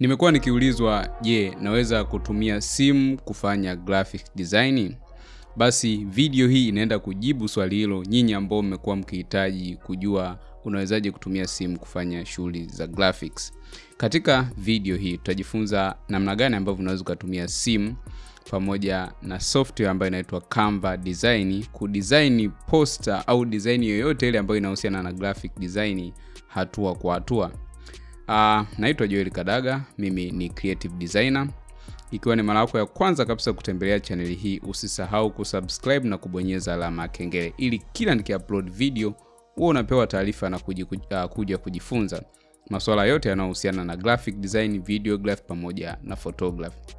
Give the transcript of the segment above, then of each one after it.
Nimekuwa nikiulizwa, je, naweza kutumia simu kufanya graphic design? Basi video hii inaenda kujibu swali hilo nyinyi ambao mmekuwa mkihitaji kujua unawezaje kutumia simu kufanya shughuli za graphics. Katika video hii tutajifunza namna gani ambavyo unaweza ukatumia simu pamoja na software ambayo inaitwa Canva Design kudesign poster au design yoyote ile ambayo inahusiana na graphic design hatua kwa hatua. Uh, naitwa Joel Kadaga, mimi ni creative designer. Ikiwa ni mara yako ya kwanza kabisa kutembelea chaneli hii, usisahau kusubscribe na kubonyeza alama ya kengele ili kila nikiupload video huwa unapewa taarifa na kuji, uh, kuja kujifunza masuala yote yanayohusiana na graphic design, videograph pamoja na photography.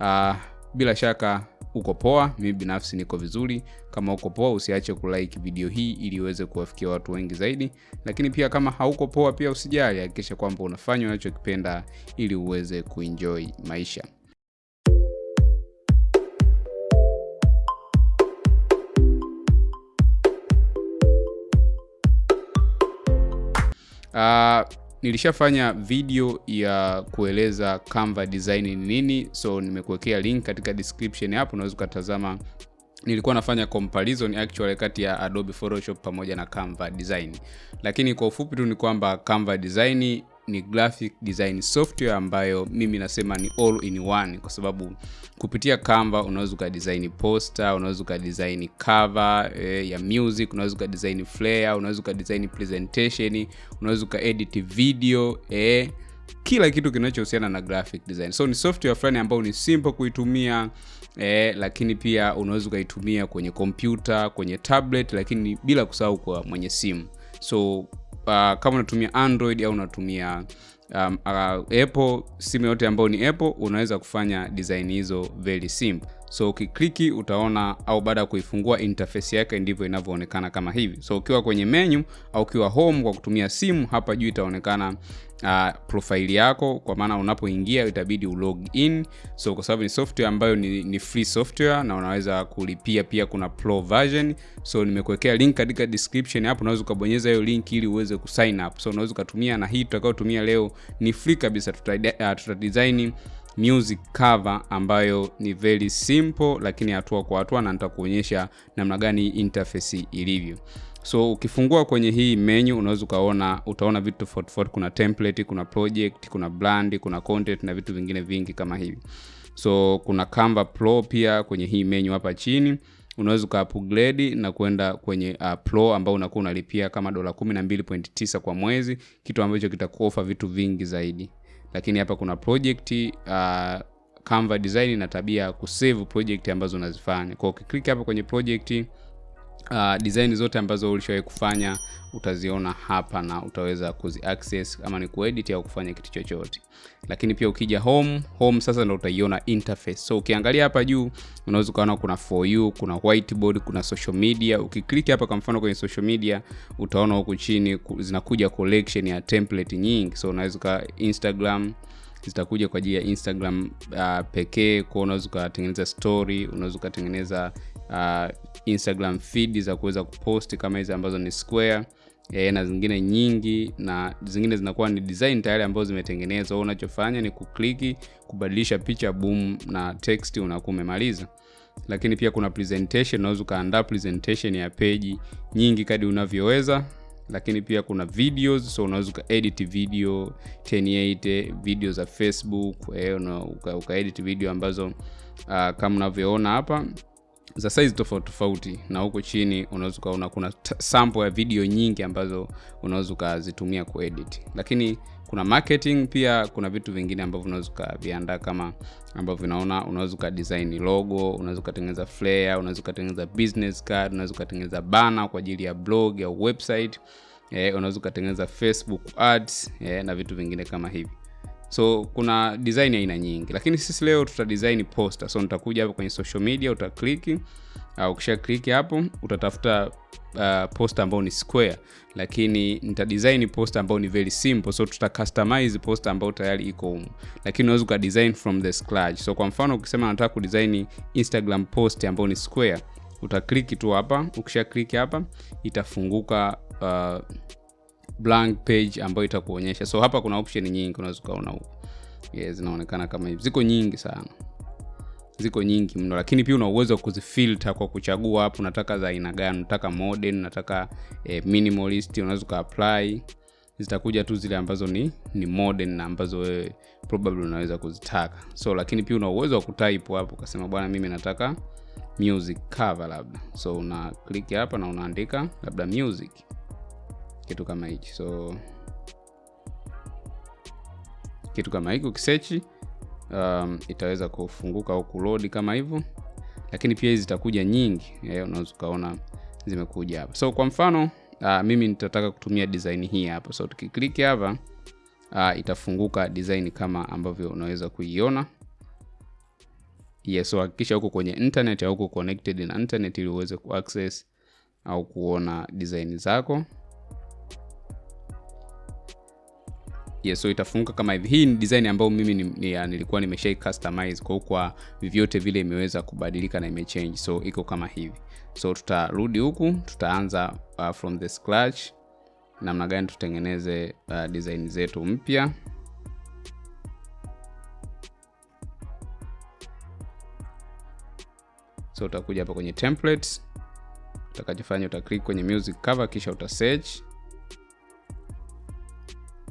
Uh, bila shaka uko poa, mimi binafsi niko vizuri. Kama uko poa, usiache kulike video hii ili iweze kuwafikia watu wengi zaidi, lakini pia kama hauko poa pia usijali, hakikisha kwamba unafanya unachokipenda ili uweze kuenjoy maisha. Uh, nilishafanya video ya kueleza Canva design ni nini, so nimekuwekea link katika description hapo, unaweza ukatazama. Nilikuwa nafanya comparison actually kati ya Adobe Photoshop pamoja na Canva design, lakini kwa ufupi tu ni kwamba Canva design ni graphic design software ambayo mimi nasema ni all in one, kwa sababu kupitia Canva unaweza ukadesign poster, unaweza ukadesign cover eh, ya music, unaweza ukadesign flyer, unaweza ukadesign presentation, unaweza ukaedit video eh, kila kitu kinachohusiana na graphic design. So ni software fulani ambayo ni simple kuitumia eh, lakini pia unaweza ukaitumia kwenye kompyuta, kwenye tablet, lakini bila kusahau kwa mwenye simu. So uh, kama unatumia Android au unatumia um, uh, Apple, simu yote ambayo ni Apple, unaweza kufanya design hizo very simple. So ukikliki utaona, au baada ya kuifungua interface yake ndivyo inavyoonekana kama hivi. So ukiwa kwenye menu au ukiwa home kwa kutumia simu, hapa juu itaonekana uh, profile yako, kwa maana unapoingia itabidi ulog in. So kwa sababu ni software ambayo ni, ni free software na unaweza kulipia pia, kuna pro version. So nimekuwekea link katika description hapo, unaweza ukabonyeza hiyo link ili uweze kusign up. So unaweza ukatumia, na hii tutakayotumia leo ni free kabisa. Tuta, uh, tuta design music cover ambayo ni very simple, lakini hatua kwa hatua, na nitakuonyesha namna gani interface ilivyo. So ukifungua kwenye hii menu unaweza ukaona, utaona vitu tofauti tofauti. Kuna template, kuna project, kuna brand, kuna content na vitu vingine vingi kama hivi. So kuna Canva Pro pia kwenye hii menu hapa chini unaweza uka upgrade na kwenda kwenye uh, Pro ambao unakuwa unalipia kama dola 12.9 kwa mwezi, kitu ambacho kitakuofa vitu vingi zaidi. Lakini hapa kuna project uh, Canva design na tabia ya kusave project ambazo unazifanya. Kwa ukiklik hapa kwenye project Uh, design zote ambazo ulishawahi kufanya utaziona hapa na utaweza kuzi access ama ni kuedit au kufanya kitu chochote. Lakini pia ukija home, home sasa ndo utaiona interface. So ukiangalia hapa juu unaweza ukaona kuna for you, kuna whiteboard, kuna social media. Ukiklik hapa kwa mfano kwenye social media utaona huku chini zinakuja collection ya template nyingi. So unaweza ka Instagram zitakuja kwa ajili ya Instagram uh, pekee. Kwa unaweza ukatengeneza story, unaweza ukatengeneza uh, Instagram feed za kuweza kupost kama hizi ambazo ni square e, na zingine nyingi, na zingine zinakuwa ni design tayari ambazo zimetengenezwa. Unachofanya ni kukliki kubadilisha picha, boom, na text unakuwa umemaliza. Lakini pia kuna presentation, unaweza ukaandaa presentation ya peji nyingi kadi unavyoweza lakini pia kuna videos, so unaweza ukaedit video 1080 video za Facebook eh, uka, ukaedit video ambazo uh, kama unavyoona hapa za size tofauti tofauti, na huko chini unaweza ukaona kuna sample ya video nyingi ambazo unaweza ukazitumia kuedit. Lakini kuna marketing pia, kuna vitu vingine ambavyo unaweza ukaviandaa kama ambavyo unaona, unaweza ukadesign logo, unaweza ukatengeneza flare unaweza ukatengeneza business card, unaweza ukatengeneza banner kwa ajili ya blog au website eh, unaweza ukatengeneza Facebook ads eh, na vitu vingine kama hivi. So kuna design aina nyingi, lakini sisi leo tuta design poster. So nitakuja hapo kwenye social media, utakliki au ukisha kliki hapo utatafuta uh, poster ambayo ni square, lakini nita design poster ambayo ni very simple. So tuta customize poster ambayo tayari iko humu, lakini unaweza uka design from the scratch. So kwa mfano ukisema nataka kudesign Instagram post ambayo ni square, utakliki tu hapa. Ukisha kliki hapa itafunguka uh, blank page ambayo itakuonyesha. So hapa kuna option nyingi unaweza ukaona huko. yes, zinaonekana kama hivi. Ziko nyingi sana. Ziko nyingi mno. Lakini pia una uwezo wa kuzifilter kwa kuchagua hapo unataka za aina gani. Unataka modern unataka eh, minimalist unaweza ukaapply zitakuja tu zile ambazo ni ni modern na ambazo wewe probably unaweza kuzitaka. So lakini pia una uwezo wa kutype hapo ukasema bwana mimi nataka music cover labda. So una click hapa na unaandika labda music kitu kama hichi. So kitu kama hiki ukisechi um, itaweza kufunguka au kulodi kama hivyo. Lakini pia hizi zitakuja nyingi. Eh, unaweza ukaona zimekuja hapa. So kwa mfano uh, mimi nitataka kutumia design hii hapa. So tukiklik hapa uh, itafunguka design kama ambavyo unaweza kuiona. Yes, so hakikisha huko kwenye internet au uko connected na internet ili uweze kuaccess au kuona design zako yes, so itafunguka kama hivi. Hii ni design ambayo mimi ni, ni, ya, nilikuwa nimeshai customize kwa kwa vyote vile imeweza kubadilika na imechange. So iko kama hivi. So tutarudi huku tutaanza uh, from the scratch. Namna gani tutengeneze uh, design zetu mpya. So utakuja hapa kwenye templates. Utakachofanya utaklik kwenye music cover kisha uta search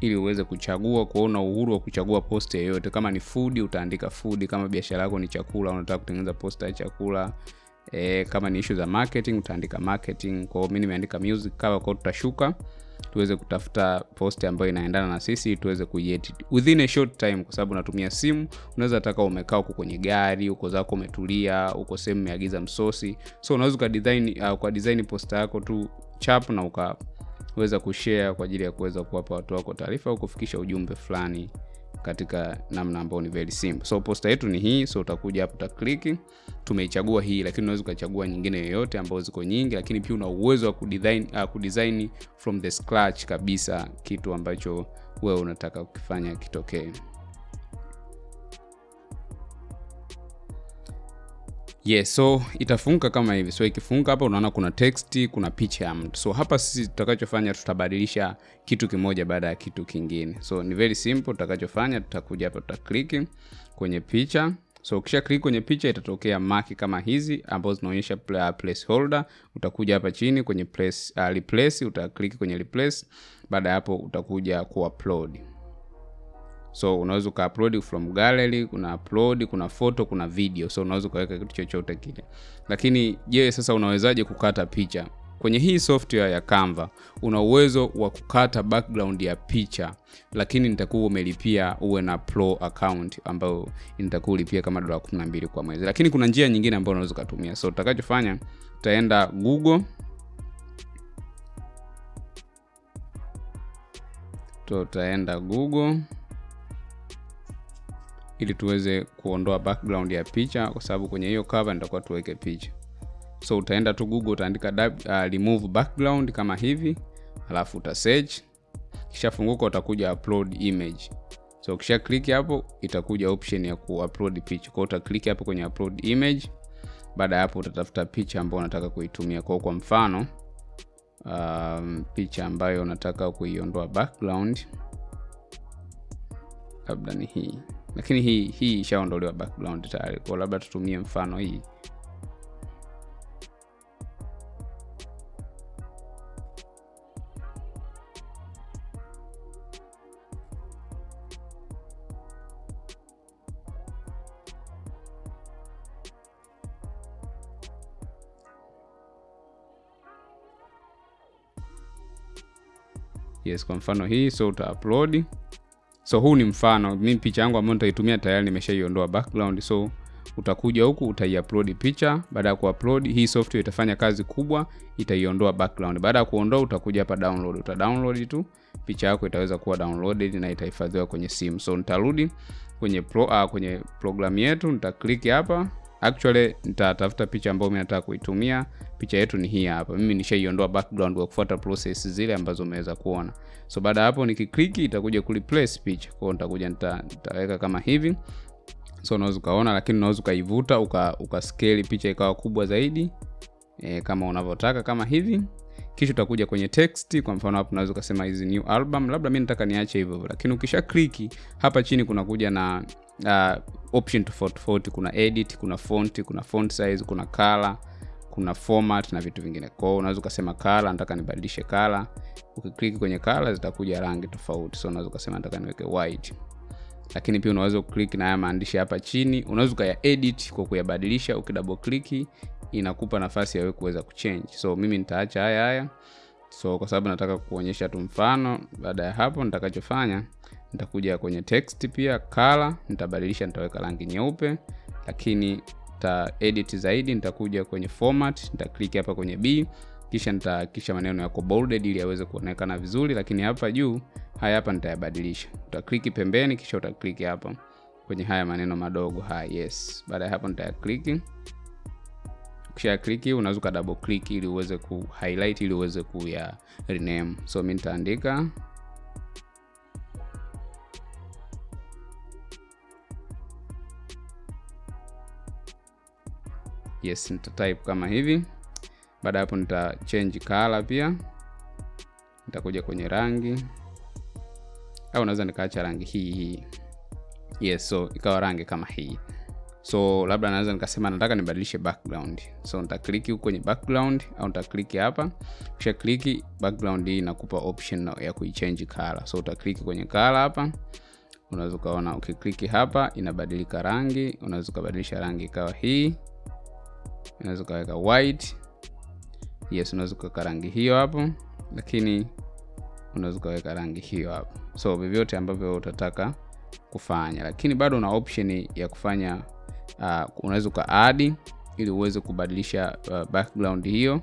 ili uweze kuchagua kuona uhuru wa kuchagua post yoyote. Kama ni food utaandika food. Kama biashara yako ni chakula unataka kutengeneza posta ya chakula. E, kama ni issue za marketing utaandika marketing. Kwa hiyo mimi nimeandika music cover hiyo tutashuka. Tuweze kutafuta post ambayo inaendana na sisi tuweze kuiedit. Within a short time kwa sababu natumia simu. Unaweza taka umekaa huko kwenye gari uko zako umetulia uko sehemu umeagiza msosi. So unaweza ukadesign uh, kwa design posta yako tu chap na ukaweza kushare kwa ajili ya kuweza kuwapa watu wako taarifa au kufikisha ujumbe fulani katika namna ambayo ni very simple. So posta yetu ni hii so utakuja hapo utakliki tumeichagua hii lakini unaweza ukachagua nyingine yoyote ambazo ziko nyingi lakini pia una uwezo wa kudesign, uh, kudesign from the scratch kabisa kitu ambacho wewe unataka kukifanya kitokee yes so itafunguka kama hivi. So ikifunguka hapa unaona kuna text kuna picha ya mtu. So hapa sisi tutakachofanya tutabadilisha kitu kimoja baada ya kitu kingine. So ni very simple tutakachofanya tutakuja hapa tutakliki kwenye picha. So ukisha click kwenye picha itatokea maki kama hizi ambazo zinaonyesha placeholder. Utakuja hapa chini kwenye place, uh, replace utaklik kwenye replace. Baada ya hapo utakuja kuupload so unaweza ukaupload from gallery kuna upload kuna photo kuna video. So unaweza ukaweka kitu chochote kile. Lakini je sasa unawezaje kukata picha? Kwenye hii software ya canva una uwezo wa kukata background ya picha lakini nitakuwa umelipia uwe na pro account ambayo nitakuwa ulipia kama dola 12 kwa mwezi. Lakini kuna njia nyingine ambayo unaweza ukatumia. So utakachofanya utaenda google. Tutaenda google ili tuweze kuondoa background ya picha kwa sababu kwenye hiyo cover nitakuwa tuweke picha. So utaenda tu google utaandika uh, remove background kama hivi alafu uta search. Kisha funguka utakuja upload image. So ukisha click hapo itakuja option ya kuupload picha. Kwa uta click hapo kwenye upload image. Baada ya hapo utatafuta picha ambayo unataka kuitumia. Kwa kwa mfano um, picha ambayo unataka kuiondoa background labda ni hii lakini hii hii ishaondolewa background tayari. Kwa labda tutumie mfano hii. Yes kwa mfano hii so uta upload so huu ni mfano. Mi picha yangu ambayo nitaitumia tayari nimeshaiondoa background. So utakuja huku utaiupload picha. Baada ya kuupload hii software itafanya kazi kubwa itaiondoa background. Baada ya kuondoa utakuja hapa download. Uta download tu picha yako itaweza kuwa downloaded na itahifadhiwa kwenye simu. So nitarudi kwenye pro, uh, kwenye programu yetu. Nitaklik hapa actually nitatafuta picha ambayo mi nataka kuitumia. Picha yetu ni hii hapa. Mimi nishaiondoa background kwa kufuata process zile ambazo umeweza kuona. So baada ya hapo nikikliki itakuja kureplace picha. Kwao nitakuja nitaweka kama hivi. So unaweza ukaona lakini unaweza ukaivuta uka, uka scale picha ikawa kubwa zaidi e, kama unavyotaka kama hivi. Kisha utakuja kwenye text. Kwa mfano hapo unaweza ukasema hizi new album. Labda mi nataka niache hivyo hivyo. Lakini ukisha kliki hapa chini kuna kuja na uh, option tofauti tofauti. Kuna edit kuna font kuna font size kuna color kuna format na vitu vingine. Kwao unaweza ukasema color nataka nibadilishe color. Ukiklik kwenye color zitakuja rangi tofauti. So unaweza ukasema nataka niweke white. Lakini pia unaweza uklik na haya maandishi hapa chini. Unaweza ukaya edit kwa kuyabadilisha. Ukidouble click inakupa nafasi ya kuweza kuchange. So mimi nitaacha haya haya. So kwa sababu nataka kuonyesha tu mfano baada ya hapo nitakachofanya nitakuja kwenye text pia color nitabadilisha nitaweka rangi nyeupe lakini ta edit zaidi nitakuja kwenye format nitaklik hapa kwenye b kisha nitahakikisha maneno yako bolded ili yaweze kuonekana vizuri lakini hapa juu haya hapa nitayabadilisha. Utakliki pembeni kisha utakliki hapa kwenye haya maneno madogo. Haya yes. Baada ya hapo nitayakliki kisha kliki unaweza uka double click ili uweze ku highlight ili uweze kuya rename. So mi nitaandika yes nita type kama hivi. Baada hapo nita change color pia. Nitakuja kwenye rangi. Au unaweza nikaacha rangi hii hii. Yes so ikawa rangi kama hii. So labda naweza nikasema nataka nibadilishe background. So nitakliki huko kwenye background au nitakliki hapa. Kisha kliki background hii inakupa option ya kuichange color. So utakliki kwenye color hapa. Unaweza ukaona ukikliki hapa inabadilika rangi. Unaweza ukabadilisha rangi ikawa hii unaweza ukaweka white. Yes unaweza ukaweka rangi hiyo hapo lakini unaweza ukaweka rangi hiyo hapo. So vyovyote ambavyo utataka kufanya lakini bado una option ya kufanya uh, unaweza ukaadi ili uweze kubadilisha uh, background hiyo.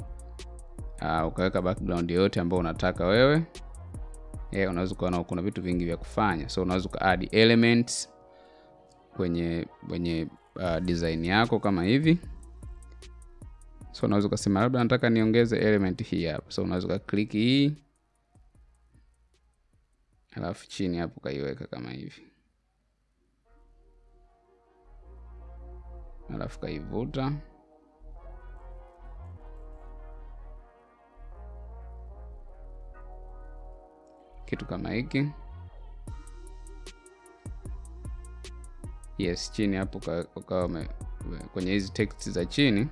Uh, ukaweka background yoyote ambayo unataka wewe. Yeah, unaweza ukaona kuna vitu vingi vya kufanya. So unaweza ukaadi elements kwenye kwenye uh, design yako kama hivi so unaweza ukasema labda nataka niongeze element hii hapa. So unaweza ukaklik hii. Alafu chini hapo ukaiweka kama hivi. Alafu kaivuta kitu kama hiki. Yes chini hapo ukawa kwenye hizi text za chini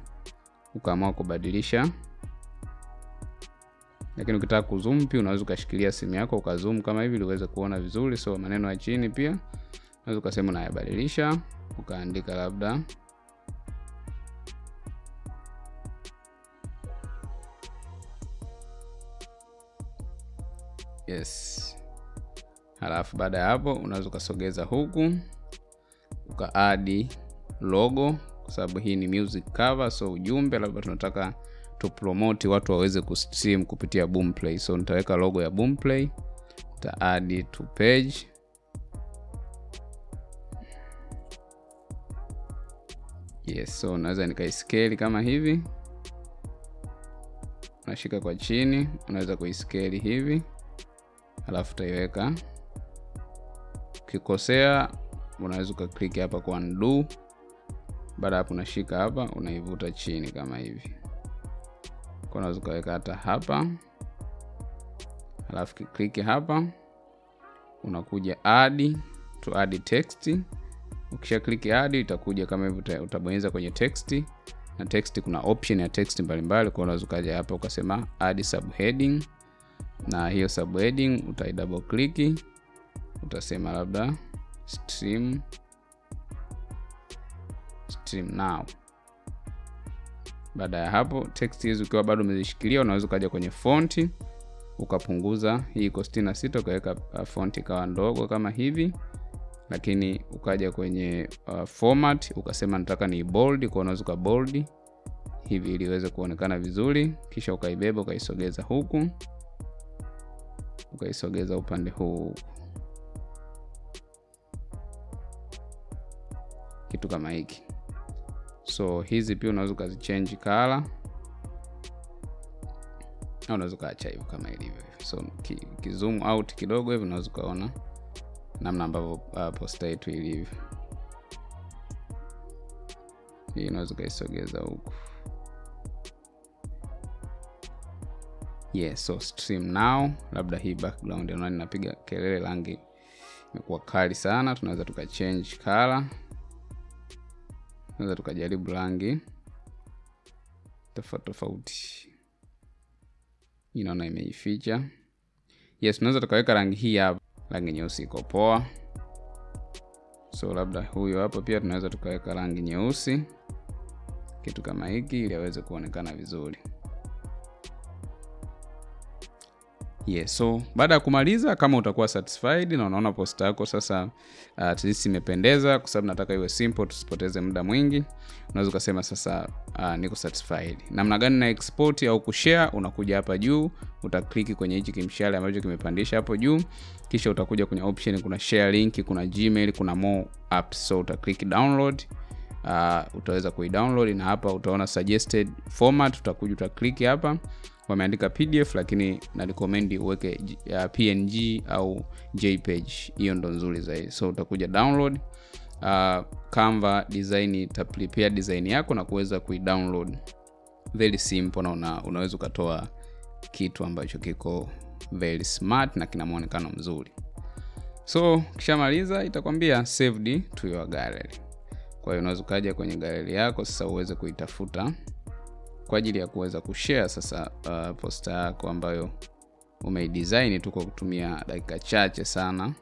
ukaamua kubadilisha. Lakini ukitaka kuzoom pia unaweza ukashikilia simu yako ukazoom kama hivi ili uweze kuona vizuri. So maneno ya chini pia. Unaweza ukasema unayabadilisha ukaandika labda. Yes. Halafu baada ya hapo unaweza ukasogeza huku ukaadi logo kwa sababu hii ni music cover so ujumbe labda tunataka tupromoti watu waweze kustream kupitia boomplay. So nitaweka logo ya boomplay nitaadi to page. Yes so unaweza nikaiskeli kama hivi. Nashika kwa chini unaweza kuiskeli hivi. Alafu utaiweka. Ukikosea unaweza ukakliki hapa kwa undo baada hapo unashika hapa unaivuta chini kama hivi. Kwa unaweza ukaweka hata hapa. Alafu kikliki hapa unakuja add to add text. Ukisha kliki add itakuja kama hivyo utabonyeza kwenye text. Na text kuna option ya text mbalimbali kwa unaweza ukaja hapa ukasema add subheading. Na hiyo subheading utai double click. Utasema labda stream stream now. Baada ya hapo text hizi ukiwa bado umezishikilia unaweza ukaja kwenye fonti ukapunguza hii iko 66 ukaweka uh, fonti ikawa ndogo kama hivi lakini ukaja kwenye uh, format ukasema nataka ni bold kwa unaweza uka bold hivi ili iweze kuonekana vizuri kisha ukaibeba ukaisogeza huku ukaisogeza upande huu. Kitu kama hiki so hizi pia unaweza ukazichange kala au unaweza ukaacha hivyo kama ilivyo so kizoom out kidogo hivi unaweza ukaona namna ambavyo uh, posta yetu ilivyo. Hii unaweza ukaisogeza huku. Yes so stream now. Labda hii background naona kelele rangi imekuwa kali sana. Tunaweza tukachange color tunaweza tukajaribu rangi. Tofauti tofauti. Inaona imeificha. Yes tunaweza tukaweka rangi hii hapa. Rangi nyeusi iko poa. So labda huyo hapo pia tunaweza tukaweka rangi nyeusi. Kitu kama hiki ili aweze kuonekana vizuri yes so baada ya kumaliza kama utakuwa satisfied na unaona posta yako sasa uh, at least imependeza kwa sababu nataka iwe simple tusipoteze muda mwingi unaweza ukasema sasa uh, niko satisfied. Namna gani na export au kushare unakuja hapa juu utakliki kwenye hichi kimshale ambacho kimepandisha hapo juu kisha utakuja kwenye option kuna share link kuna gmail kuna more apps. So utaklik download uh, utaweza kuidownload na hapa utaona suggested format utakuja utaklik hapa wameandika pdf lakini na recommend uweke uh, png au jpeg hiyo ndo nzuri zaidi. So utakuja download uh, canva design itaprepare design yako na kuweza kuidownload. Very simple na una, unaweza ukatoa kitu ambacho kiko very smart na kina mwonekano mzuri. So kishamaliza itakwambia saved to your gallery. Kwa hiyo unaweza ukaja kwenye galeri yako sasa uweze kuitafuta kwa ajili ya kuweza kushare sasa uh, posta yako ambayo umeidesign tu kwa kutumia dakika chache sana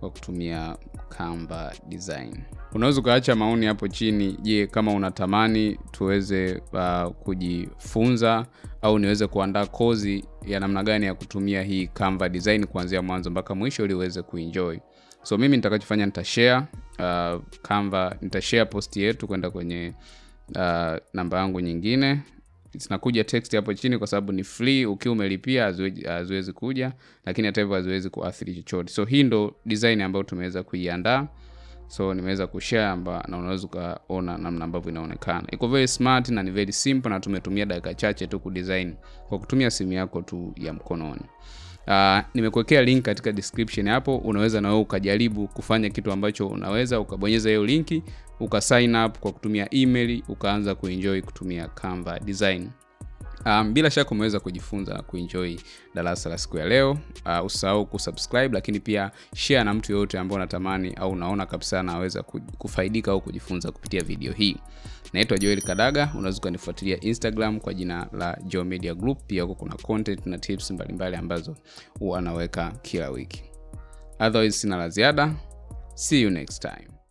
kwa kutumia Canva design. Unaweza ukaacha maoni hapo chini. Je, kama unatamani tuweze uh, kujifunza au niweze kuandaa kozi ya namna gani ya kutumia hii Canva design kuanzia mwanzo mpaka mwisho ili uweze kuenjoy. So mimi nitakachofanya nitashare uh, Canva, nitashare post yetu kwenda kwenye uh, namba yangu nyingine. Zinakuja text hapo chini kwa sababu ni free ukiwa umelipia haziwezi kuja lakini hata hivyo haziwezi kuathiri chochote. So hii ndo design ambayo tumeweza kuiandaa. So nimeweza kushare na unaweza ukaona namna ambavyo inaonekana. Iko very smart na ni very simple na tumetumia dakika chache tu kudesign kwa kutumia simu yako tu ya mkononi Uh, nimekuwekea link katika description hapo. Unaweza na wewe ukajaribu kufanya kitu ambacho unaweza ukabonyeza hiyo linki uka sign up kwa kutumia email ukaanza kuenjoy kutumia Canva design um, bila shaka umeweza kujifunza na kuenjoy darasa la siku ya leo. Uh, usahau kusubscribe lakini pia share na mtu yoyote ambao unatamani au unaona kabisa anaweza kufaidika au kujifunza kupitia video hii. Naitwa joel kadaga unaweza ukanifuatilia instagram kwa jina la Joe media group. Pia huko kuna content na tips mbalimbali mbali ambazo huwa anaweka kila wiki. Otherwise sina la ziada. See you next time